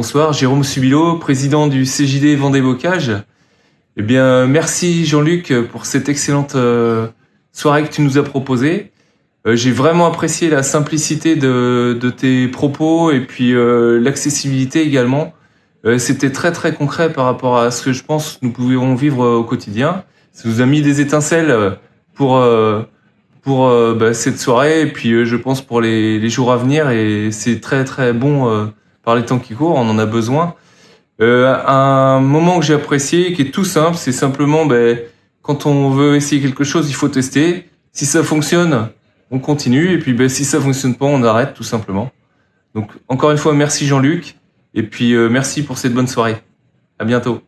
Bonsoir, Jérôme Subilo, président du CJD Vendée Bocage. Eh bien, merci Jean-Luc pour cette excellente euh, soirée que tu nous as proposée. Euh, j'ai vraiment apprécié la simplicité de, tes propos et puis euh, l'accessibilité également. C'était très très concret par rapport à ce que je pense nous pouvions vivre au quotidien. Ça nous a mis des étincelles pour pour bah, cette soirée et puis je pense pour les, jours à venir et c'est très très bon par les temps qui courent, on en a besoin. Euh, un moment que j'ai apprécié, qui est tout simple, c'est simplement, ben, quand on veut essayer quelque chose, il faut tester. Si ça fonctionne, on continue, et puis ben, si ça fonctionne pas, on arrête tout simplement. Donc encore une fois, merci Jean-Luc, et puis euh, merci pour cette bonne soirée. À bientôt.